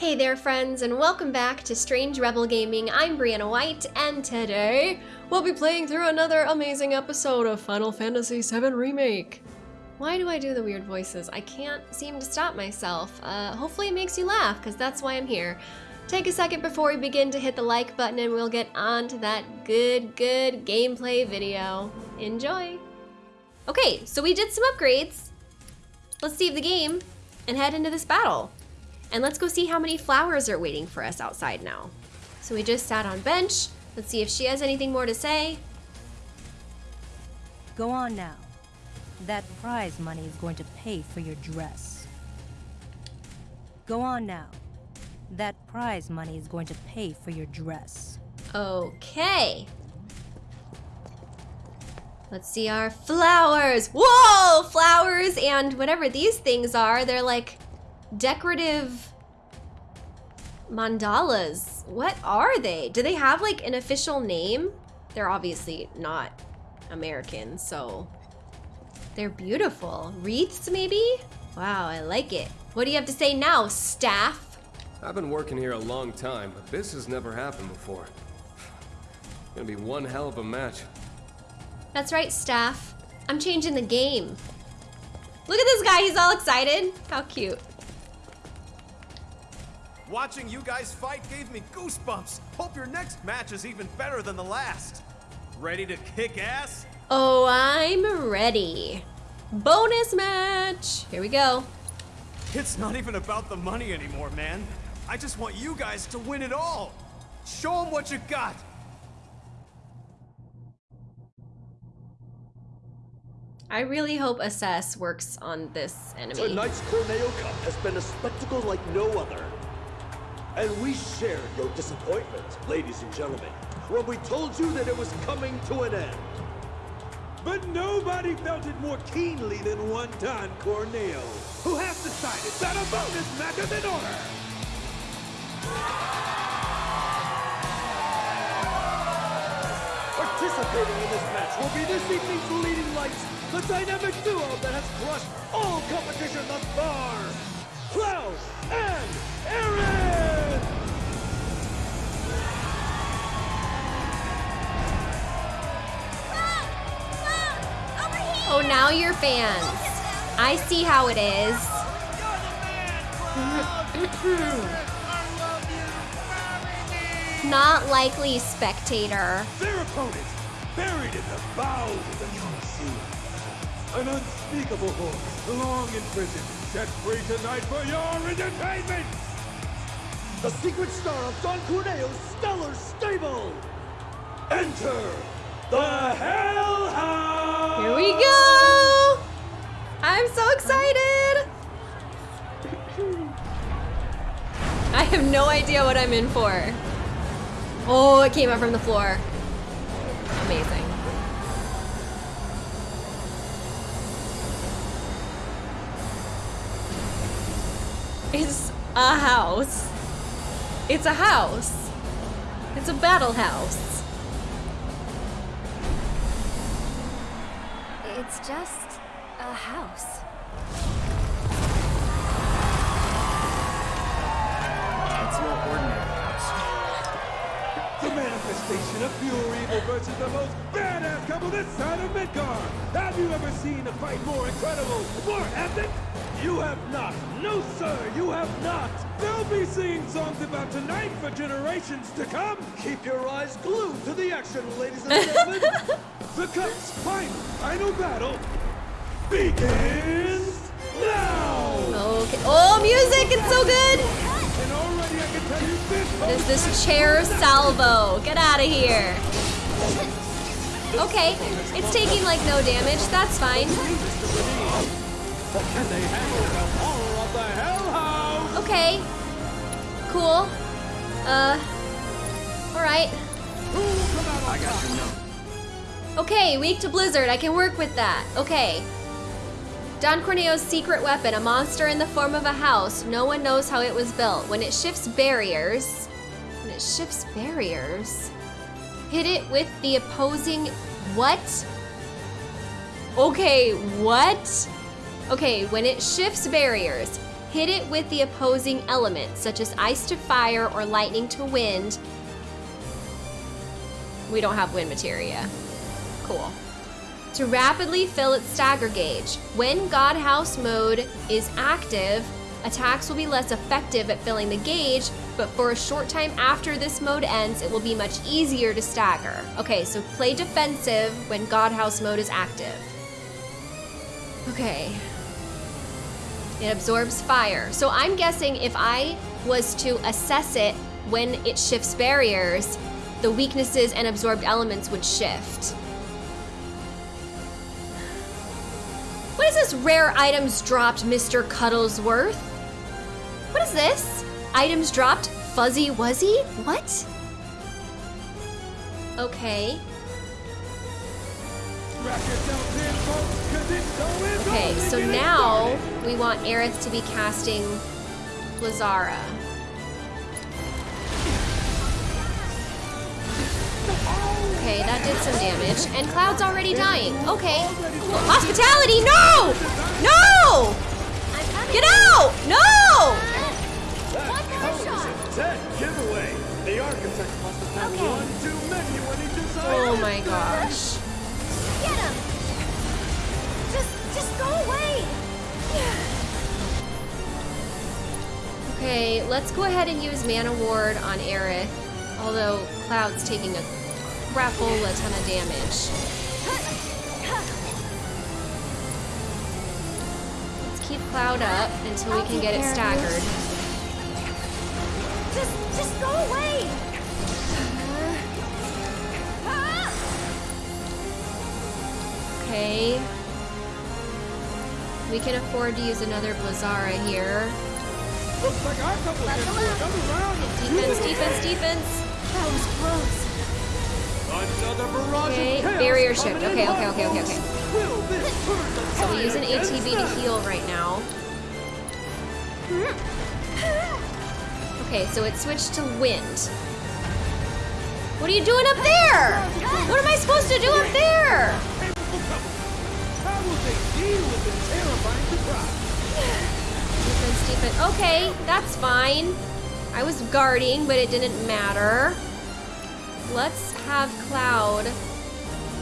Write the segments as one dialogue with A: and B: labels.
A: Hey there friends and welcome back to Strange Rebel Gaming. I'm Brianna White and today we'll be playing through another amazing episode of Final Fantasy VII Remake. Why do I do the weird voices? I can't seem to stop myself. Uh, hopefully it makes you laugh because that's why I'm here. Take a second before we begin to hit the like button and we'll get on to that good, good gameplay video. Enjoy! Okay, so we did some upgrades. Let's save the game and head into this battle. And let's go see how many flowers are waiting for us outside now. So we just sat on bench. Let's see if she has anything more to say.
B: Go on now. That prize money is going to pay for your dress. Go on now. That prize money is going to pay for your dress.
A: Okay. Let's see our flowers. Whoa, flowers and whatever these things are. They're like decorative mandalas. What are they? Do they have like an official name? They're obviously not American, so they're beautiful. Wreaths maybe? Wow, I like it. What do you have to say now, staff?
C: I've been working here a long time, but this has never happened before. Gonna be one hell of a match.
A: That's right, staff. I'm changing the game. Look at this guy, he's all excited. How cute.
D: Watching you guys fight gave me goosebumps. Hope your next match is even better than the last. Ready to kick ass?
A: Oh, I'm ready. Bonus match. Here we go.
D: It's not even about the money anymore, man. I just want you guys to win it all. Show them what you got.
A: I really hope Assess works on this enemy.
E: Tonight's Corneo Cup has been a spectacle like no other. And we shared your disappointment, ladies and gentlemen, when we told you that it was coming to an end. But nobody felt it more keenly than one Don Corneo, who has decided that a bonus match is in order. Participating in this match will be this evening's leading lights, the dynamic duo that has crushed all competition thus far, Cloud and Aerith!
A: Oh, now you're fans. I see how it is. Not likely, spectator.
E: Their opponent, buried in the bowels of the Colosseum. An unspeakable horror, long imprisoned, set free tonight for your entertainment! The secret star of Don Corneo's stellar stable! Enter the Hellhound!
A: Here we go! I'm so excited! I have no idea what I'm in for. Oh, it came up from the floor. Amazing. It's a house. It's a house. It's a battle house.
F: It's just a house.
D: It's no ordinary house.
E: The manifestation of pure evil versus the most badass couple this side of Midgar! Have you ever seen a fight more incredible, more epic? You have not. No, sir, you have not. They'll be singing songs about tonight for generations to come. Keep your eyes glued to the action, ladies and gentlemen. the Cup's final, final battle begins now!
A: Okay. Oh, music! It's so good!
E: And already I can tell you this
A: There's this chair salvo. Get out of here. Okay, it's taking like no damage. That's fine.
E: But can they handle the horror of the Hellhound?
A: Okay. Cool. Uh. Alright.
D: I got your note.
A: Okay, weak to blizzard. I can work with that. Okay. Don Corneo's secret weapon, a monster in the form of a house. No one knows how it was built. When it shifts barriers. When it shifts barriers. Hit it with the opposing. What? Okay, what? Okay, when it shifts barriers, hit it with the opposing element, such as ice to fire or lightning to wind. We don't have wind materia. Cool. To rapidly fill its stagger gauge. When God House mode is active, attacks will be less effective at filling the gauge, but for a short time after this mode ends, it will be much easier to stagger. Okay, so play defensive when God House mode is active. Okay. It absorbs fire. So I'm guessing if I was to assess it when it shifts barriers, the weaknesses and absorbed elements would shift. Is this rare items dropped, Mr. Cuddlesworth? What is this? Items dropped? Fuzzy Wuzzy? What? Okay.
E: Strap yourselves in, folks, 'cause it's going
A: Okay, so now we want Aerith to be casting Blizzara. Okay, that did some damage. And Cloud's already dying. Okay. Hospitality, no! No! Get out! No! Oh my gosh.
F: Get him. Just, just go away.
A: Okay, let's go ahead and use Mana Ward on Aerith. Although Cloud's taking a crapola ton of damage. Let's keep Cloud up until we can get it staggered.
F: Just, just go away.
A: Okay. We can afford to use another Blizzara here.
E: Looks like our couple
F: Level
E: gets
F: up.
E: another
A: Defense, defense, defense.
F: That was close.
A: Okay, barrier shift. Okay, okay, okay, okay, okay.
E: Will this turn the
A: So we use an ATB to heal right now. Okay, so it switched to wind. What are you doing up there? What am I supposed to do up there?
E: How will they deal with this terrifying surprise?
A: Defense, defense. Okay, that's fine. I was guarding, but it didn't matter. Let's have Cloud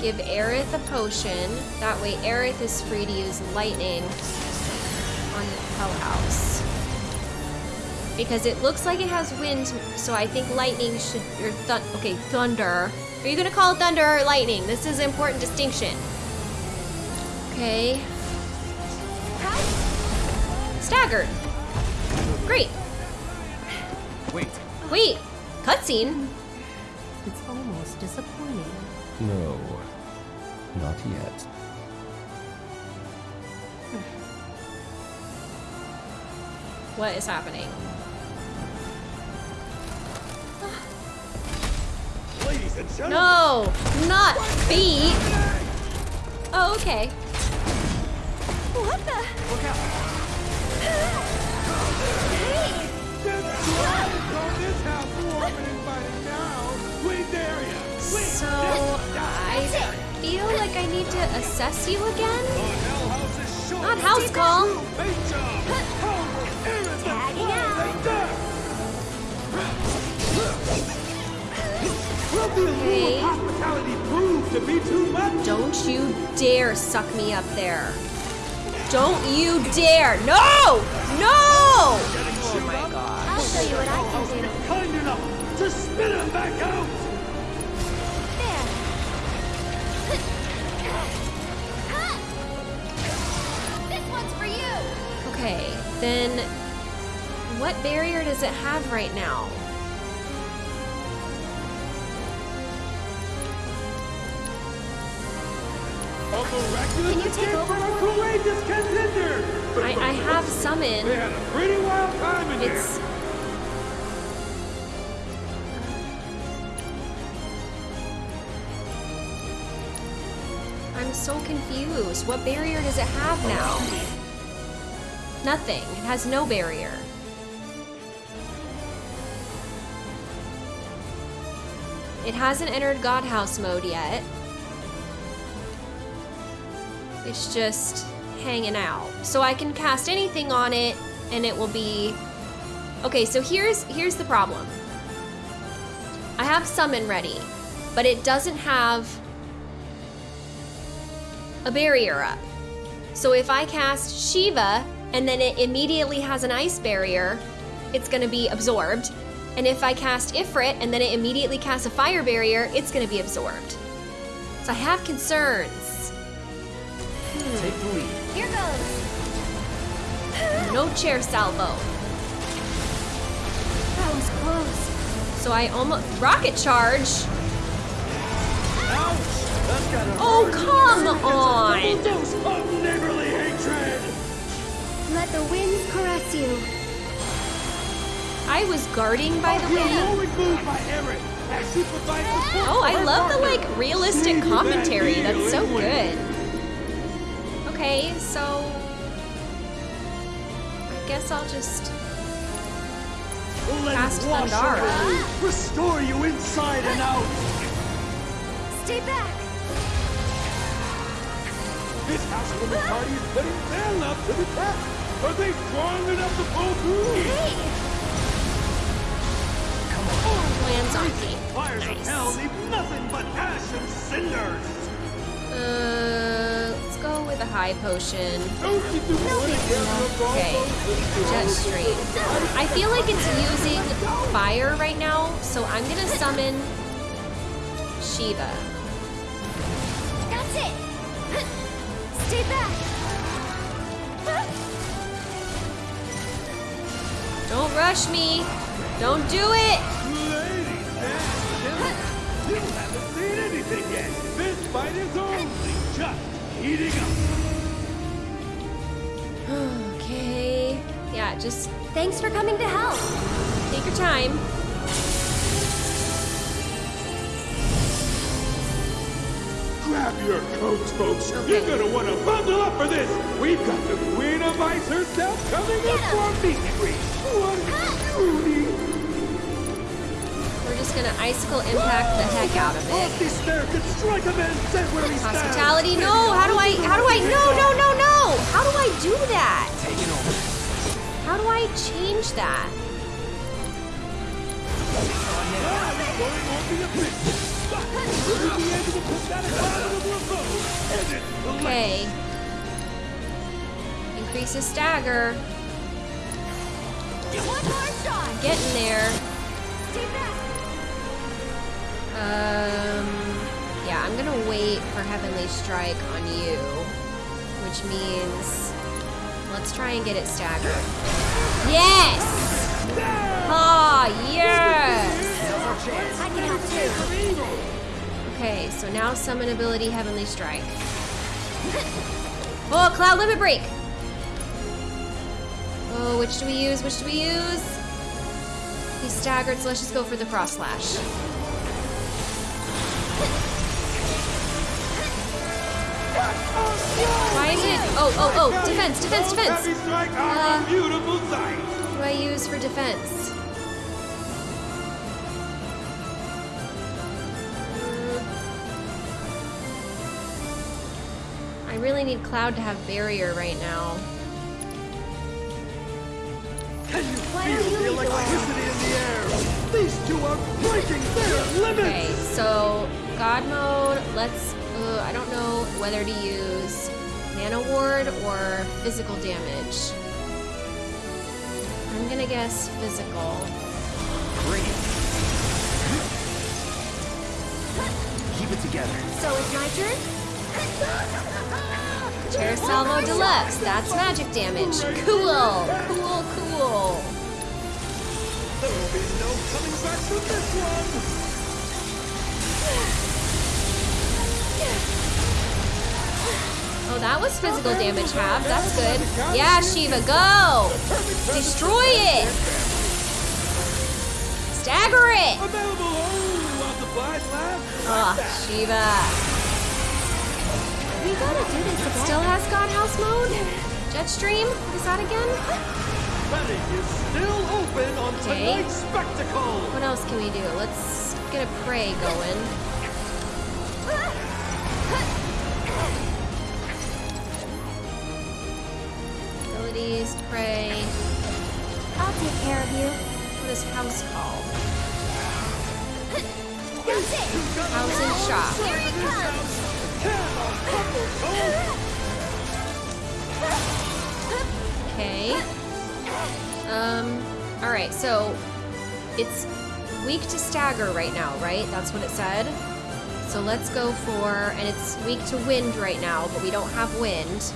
A: give Aerith a potion. That way Aerith is free to use lightning on the Hell House. Because it looks like it has wind, so I think lightning should, or thun, okay, thunder. Are you gonna call it thunder or lightning? This is an important distinction. Okay. Staggered. Great.
D: Wait,
A: Wait, cutscene.
B: It's almost disappointing.
G: No, not yet.
A: What is happening?
E: Ladies and gentlemen,
A: No, not feet. Oh, okay.
F: What the?
D: look out!
E: get
A: feel like I need to assess you again.
E: on Hell House's shoulders.
A: Not house call.
E: Great job. Over Aerith
F: Tagging out.
E: Will
A: Okay.
E: of hospitality prove to be too much?
A: Don't you dare suck me up there. Don't you dare. No! No! Oh my god.
F: I'll show you what I can do.
E: Kind enough to spit him back out.
A: Okay, then what barrier does it have right now?
F: Can you take over
E: from a courageous contender.
A: I, I have summon.
E: They had a pretty wild time in
A: It's
E: there.
A: I'm so confused. What barrier does it have now? Nothing. It has no barrier. It hasn't entered God House mode yet. It's just hanging out. So I can cast anything on it and it will be... Okay, so here's here's the problem. I have summon ready, but it doesn't have a barrier up. So if I cast Shiva and then it immediately has an ice barrier, it's gonna be absorbed. And if I cast Ifrit and then it immediately casts a fire barrier, it's gonna be absorbed. So I have concerns.
H: Take the lead.
F: Here goes.
A: No chair salvo.
F: That was close.
A: So I almost rocket charge.
E: Ouch! That's gotta
A: Oh come on!
F: Let the winds caress you.
A: I was guarding by the
E: oh,
A: way.
E: heroic move by Aerith as she provides support
A: Oh, I love the like realistic commentary. That's so good. Okay, so I guess I'll just
E: Let
A: Cast
E: it
A: Thundara.
E: restore you inside and out.
F: Stay back.
E: This housewarming party is putting their love to the test. Are they strong enough to pull through?
F: Hey,
A: lands on me.
E: Fires of hell leave nothing but ash and cinders.
A: Uh, let's go with a high potion.
E: Don't you do one
A: Okay, jet stream. I feel like it's using fire right now, so I'm gonna summon Shiva.
F: that's it. Stay back.
A: Don't rush me. Don't do it.
E: Ladies you haven't seen anything yet. This fight is only just heating up.
A: Okay. Yeah, just
F: Thanks for coming to help.
A: take your time.
E: Grab your coats, folks.
A: Okay.
E: You're gonna want to bundle up for this. We've got the Queen of Ice herself coming up for a meet and greet. What beauty!
A: We're just gonna icicle impact the heck out of it.
E: This snare could strike a man dead where he stands.
A: Hospitality, no! How do I, how do I, no, no, no, no! How do I do that?
H: Taking over.
A: How do I change that?
E: Ah, Increase going won't be a bit. Will you be able to put that abominable abode? And it's the
A: stagger.
F: One more shot.
A: Getting there. Um, yeah, I'm gonna wait for Heavenly Strike on you, which means let's try and get it staggered. Yes! Ah, yes!
F: I can help too.
A: Okay, so now summon ability Heavenly Strike. Oh, Cloud Limit Break! Oh, which do we use? Which do we use? He's staggered, so let's just go for the Cross Slash. Why is it? Oh, oh, oh! Defense, defense, defense!
E: Heavy strike are
A: Uh,
E: a beautiful sight.
A: What do I use for defense? Really need Cloud to have barrier right now.
E: Can you
F: Why
E: feel
F: you
E: the
F: lead the way?
E: electricity in the air? These two are breaking their limits.
A: Okay, so God mode, let's, uh, I don't know whether to use Mana Ward or physical damage. I'm gonna guess physical.
H: Bring it. Keep it together.
F: So it's my turn.
A: Chair Salvo Deluxe, that's magic damage. Cool, cool, cool.
E: There will be no coming back from this one.
A: Oh, that was physical damage half. That's good. Yeah, Shiva, go! Destroy it! Stagger it!
E: Available only while supplies last.
A: Oh, ah, Shiva.
F: We gotta do this again.
A: Still has God House mode? Jetstream? What is that again?
E: Betting is still open on
A: Okay.
E: tonight's spectacle.
A: What else can we do? Let's get a prey going. Abilities, prey.
F: I'll take care of you.
A: What is house call? House and shop.
F: Here he comes.
A: Um, alright, so it's weak to stagger right now, right? That's what it said. So let's go for, and it's weak to wind right now, but we don't have wind.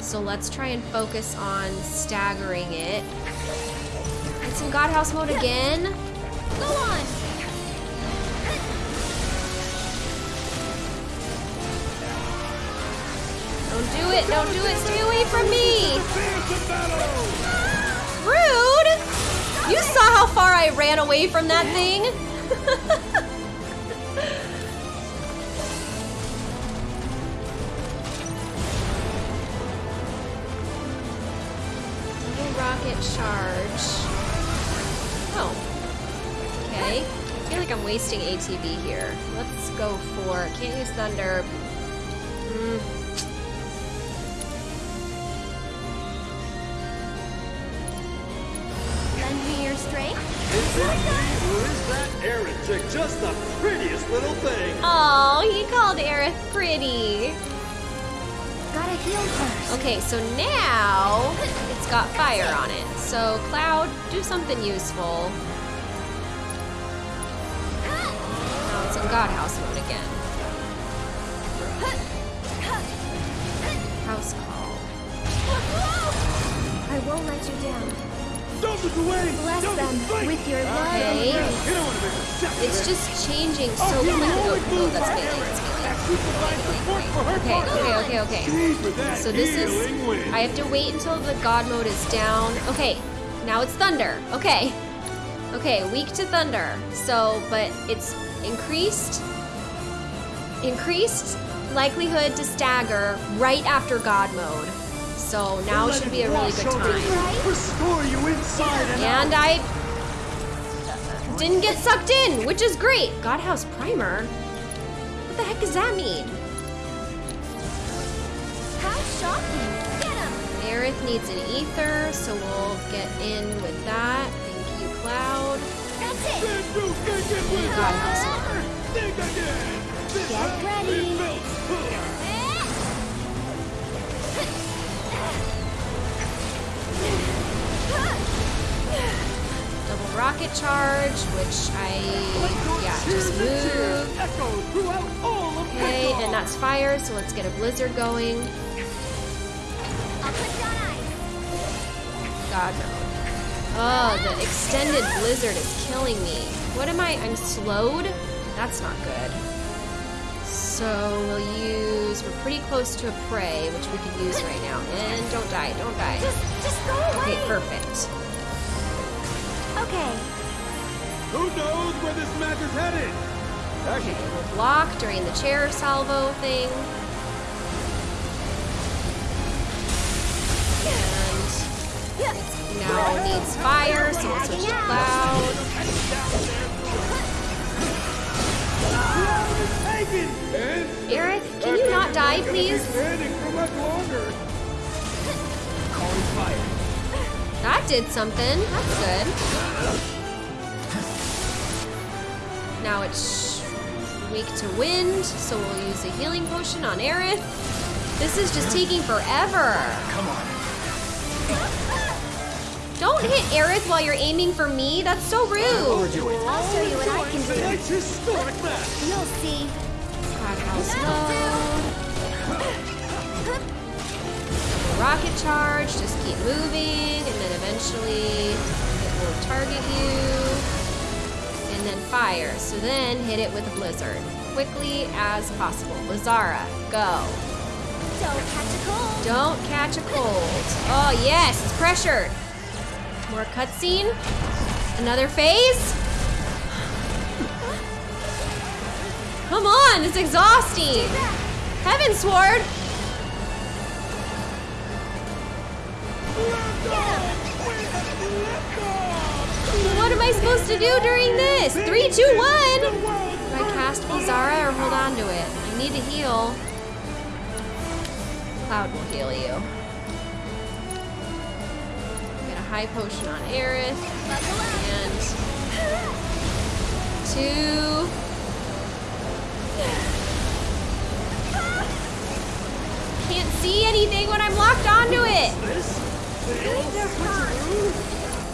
A: So let's try and focus on staggering it. It's in Godhouse mode again.
F: Go on.
A: Don't do it, don't do it, stay away from me! Rude! You saw how far I ran away from that thing? Rocket charge. Oh. Okay. I feel like I'm wasting ATB here. Let's go for. Can't use thunder. Mm.
E: Just the prettiest little thing.
A: Oh, he called Aerith pretty.
F: Gotta heal first.
A: Okay, so now it's got fire on it. So, Cloud, do something useful. Now it's in Godhouse mode again. House call.
F: I won't let you down. Bless
E: Don't
F: them
E: fight!
F: with your love
A: Okay.
F: and grace.
E: You don't want to make a second
A: It's just changing so
E: Oh,
A: quickly. Oh, that's That's Bailey.
E: As we provide support for her
A: Okay, okay, okay, okay.
E: She's with that
A: So this is... I have to wait until the God mode is down. Okay, now it's thunder. Okay. Okay, weak to thunder. So, but it's increased. Increased likelihood to stagger right after God mode. So now
E: Let
A: should be a really good
E: over
A: time.
E: you, Restore you inside and,
A: And I didn't get sucked in, which is great. Godhouse Primer? What the heck does that mean?
F: How shocking. Get him.
A: Aerith needs an ether, so we'll get in with that. Thank you, Cloud.
F: That's it.
E: Then you can get with
A: Double rocket charge, which I yeah just move.
E: echo throughout all of
A: Okay, and that's fire, so let's get a blizzard going. God no. Oh, the extended blizzard is killing me. What am I? I'm slowed? That's not good. So we'll use, we're pretty close to a prey, which we can use right now. And don't die, don't die.
F: Just, just go away.
A: Okay, perfect.
F: Okay.
E: Who knows where this match is headed?
A: Okay, we'll block during the chair salvo thing. And it now needs fire, so we'll switch to cloud.
E: Cloud is taken. And
A: can you not die, please? That did something. That's good. Now it's weak to wind, so we'll use a healing potion on Aerith. This is just taking forever.
H: Come on.
A: Don't hit Aerith while you're aiming for me. That's so rude.
H: Overdo it.
F: I'll show you what I can do.
E: Tonight's historic match.
F: You'll see.
A: Godhouse mode. Rocket charge. Just keep moving, and then eventually it will target you. And then fire. So then hit it with a blizzard. Quickly as possible. Lazara, go.
F: Don't catch a cold.
A: Don't catch a cold. Oh, yes, it's pressured. More cutscene. Another phase. Come on, it's exhausting. Heaven Sword. What am I supposed to do during this? Three, two, one. Do I cast Blizzara or hold on to it? I need to heal. Cloud will heal you. Get a high potion on Aerith. And two. Can't see anything when I'm locked onto it.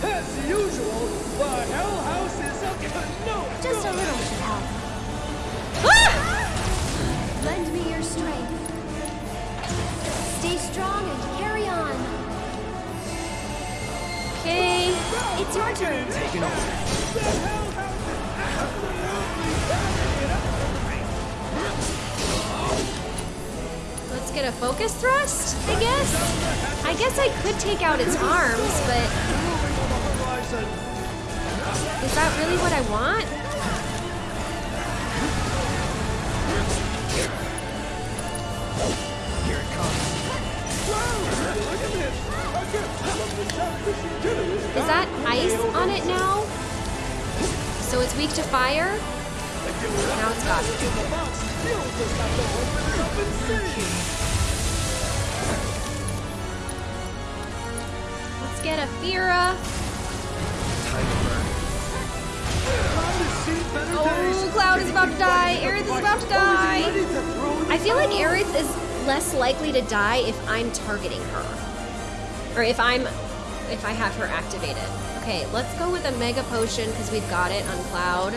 E: As usual, the Hell House is to
F: Just a little should help.
A: Ah!
F: Lend me your strength. Stay strong and carry on.
A: Okay.
F: It's your turn.
H: Over.
A: Get a focus thrust, I guess? I guess I could take out its arms, but is that really what I want?
H: Here it comes.
A: Is that ice on it now? So it's weak to fire? Now it's got
E: it.
A: Let's get a Fira. Oh. Cloud is about to die. Aerith is about to die. I feel like? Aerith is less likely to die if I'm targeting her. Or if I'm if I have her activated. Okay, let's go with a Mega Potion because we've got it on Cloud.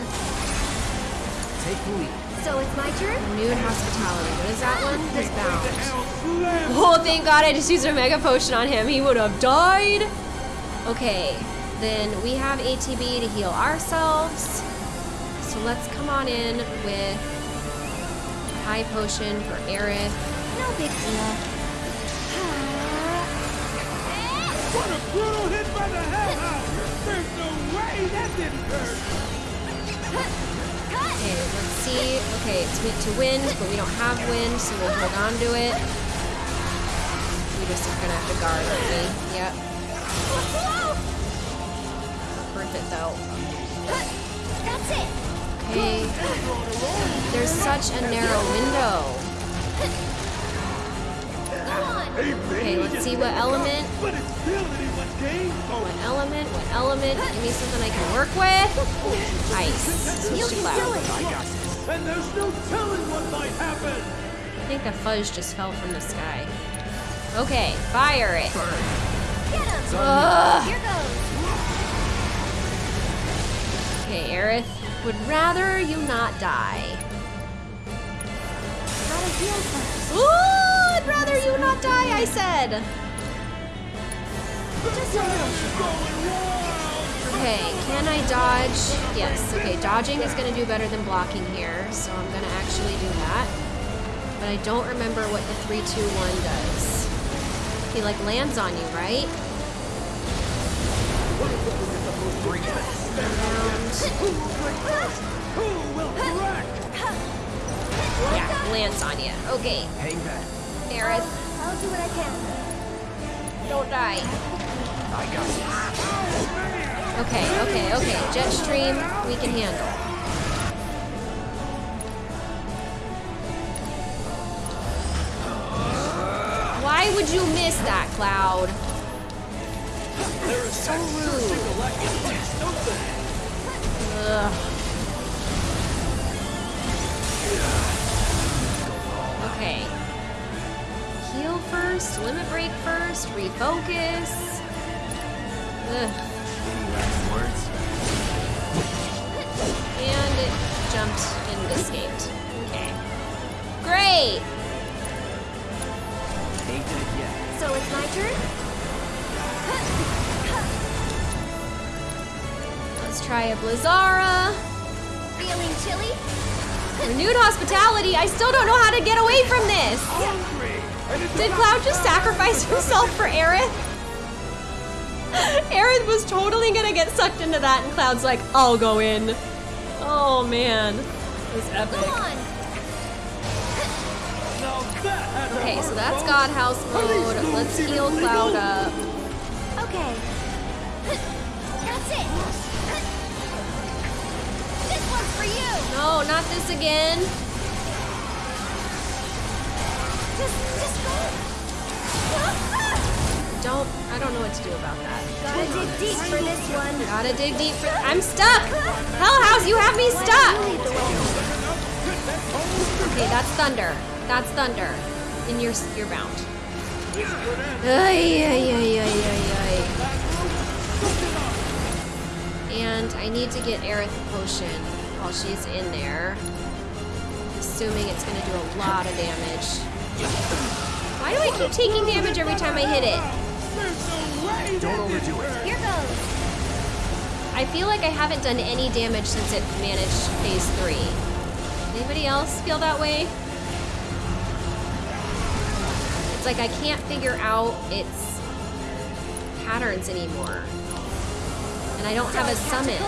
H: Take the lead.
F: So it's my turn?
A: Renewed Hospitality. What is that one? His bound.
E: Slam.
A: Oh, thank God I just used a Mega Potion on him. He would have died. Okay, then we have ATB to heal ourselves. So let's come on in with High Potion for Aerith.
F: No big deal.
E: What a brutal hit by the Hell House. There's no way that didn't hurt.
A: Okay, let's see. Okay, it's weak to wind, but we don't have wind, so we'll hold on to it. We just are gonna have to guard, aren't we? Yep. Worth it though.
F: That's it.
A: Okay. There's such a narrow window. Okay, let's see what element.
E: But it's still anyone's game.
A: What element? What element? Give me something I can work with. Ice.
F: You
A: Switch to
F: do
A: cloud.
F: it.
H: I
E: and there's no telling what might happen.
A: I think the fudge just fell from the sky. Okay, fire it.
F: Get him.
A: Ugh.
F: Here goes.
A: Okay, Aerith, would rather you not die.
F: Gotta heal first.
A: Ooh, I'd rather you not die, I said. Okay, can I dodge? Yes, okay, dodging is gonna do better than blocking here, so I'm gonna actually do that. But I don't remember what the 3, 2, 1 does. He like lands on you, right? Around.
E: Who will correct?
A: Yeah, lands on you. Okay,
H: Hang back.
A: Aerith,
F: I'll do what I can.
A: don't die.
H: I got.
A: Okay, okay, okay. Jet stream, we can handle. Why would you miss that, Cloud? So rude. Ugh. Okay. Heal first, limit break first, refocus. And it jumped and escaped. Okay. Great!
H: Ain't did it yet.
F: So it's my turn?
A: Let's try a Blizzara.
F: Feeling chilly?
A: Renewed hospitality. I still don't know how to get away from this.
E: Hungry.
A: Did Cloud just sacrifice himself for Aerith? Aerith was totally gonna get sucked into that, and Cloud's like, I'll go in. Oh man. It was
F: Go
A: epic.
F: on.
E: Now that had to
A: Okay, so that's. God House mode. Let's heal? Cloud up.
F: Okay. That's it. This one's for you.
A: No, not this again.
F: Just, just go.
A: Don't, I don't know what to do about that.
F: Gotta dig deep for this one.
A: Gotta dig deep for, I'm stuck! Hell House, you have me stuck! Okay, that's thunder. That's thunder. And you're, you're bound. Ay, ay, ay, ay, ay, ay. And I need to get Aerith potion while she's in there. Assuming it's gonna do a lot of damage. Why do I keep taking damage every time I hit it?
H: Don't overdo it.
F: Here goes.
A: I feel like I haven't done any damage since it managed phase three. Anybody else feel that way? It's like I can't figure out its patterns anymore. And I don't have a summon.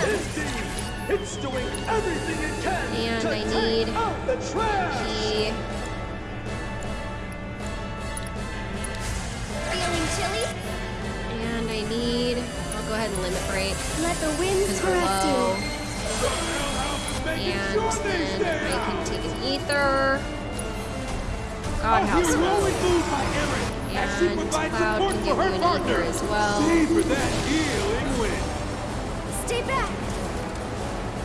E: This team, it's doing everything it can
A: And
E: to
A: I
E: take
A: need
E: out the trash.
A: He
F: Feeling chilly?
A: and I need I'll go ahead and limit break
F: Let the winds
A: because we're
F: caress you.
A: And
E: sure
A: then I can take an ether. God, how
E: Heroic
A: slow.
E: move by Aerith as she
A: And
E: provides
A: Cloud can
E: for
A: give
E: her
A: you an
E: partner.
A: ether as well.
E: See for that.
F: Stay back.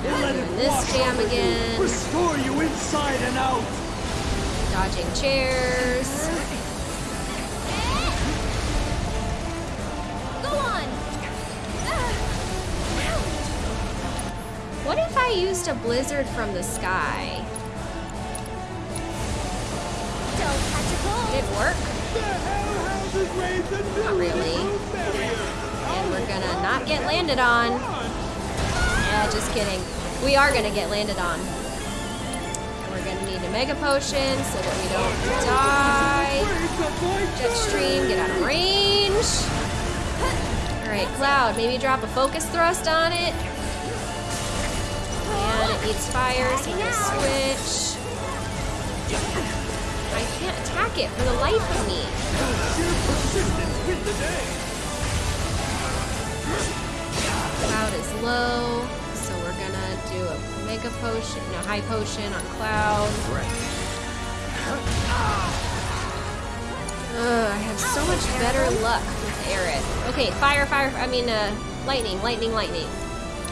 E: Let it
A: this
E: wash
A: jam
E: you,
A: again.
E: Restore you inside and out.
A: Dodging chairs.
F: Go on.
A: What if I used a blizzard from the sky?
F: Don't catch a cold.
A: Would it work?
E: The Hell Houses raised a new
A: Not really. And we're gonna not get landed on. Yeah, just kidding. We are gonna get landed on. And we're gonna need a mega potion so that we don't die.
E: Voice
A: Jetstream, get out of range. Alright, Cloud, maybe drop a focus thrust on it. And it needs fire, so we're gonna switch. I can't attack it for the life of me. Cloud is low, so we're gonna do a mega potion, no, high potion on Cloud. Ugh, I have so much better luck with Aerith. Okay, fire, fire, I mean, uh, lightning, lightning, lightning.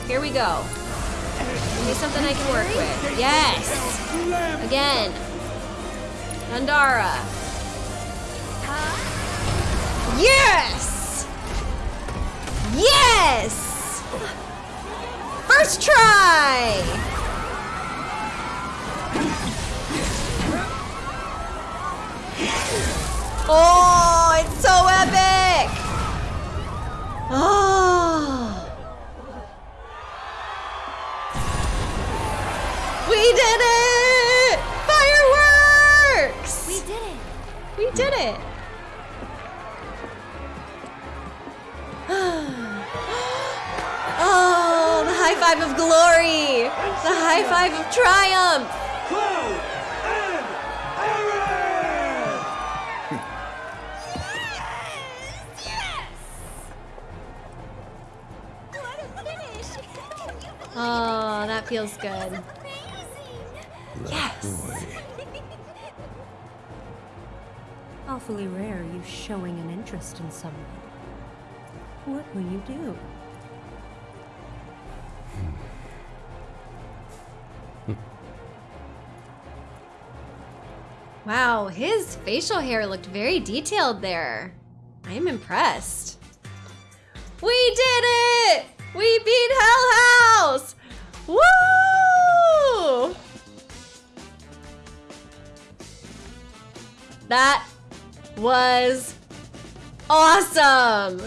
A: Here we go. Give me something I can work with. Yes! Again. Thundara. Yes! Yes! First try! Oh, it's so epic! Oh. We did it! Five of glory! The high five of triumph!
E: Cloud and Aerith!
F: What a finish.
A: Oh, that feels good.
F: Amazing.
A: Yes!
B: Awfully rare you showing an interest in someone. What will you do?
A: Wow, his facial hair looked very detailed there. I am impressed. We did it! We beat Hell House! Woo! That was awesome!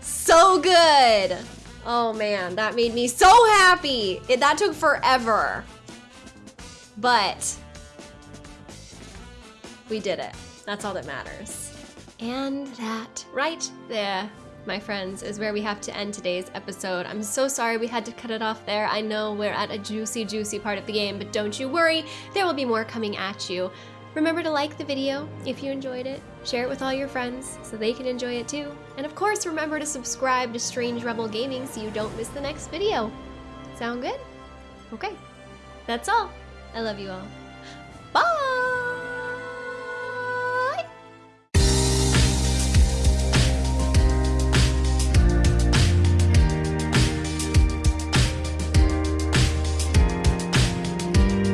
A: So good! Oh man, that made me so happy! It, that took forever. But we did it. That's all that matters. And that right there, my friends, is where we have to end today's episode. I'm so sorry we had to cut it off there. I know we're at a juicy, juicy part of the game, but don't you worry, there will be more coming at you. Remember to like the video if you enjoyed it, share it with all your friends so they can enjoy it too, and of course remember to subscribe to Strange Rebel Gaming so you don't miss the next video. Sound good? Okay, that's all. I love you all.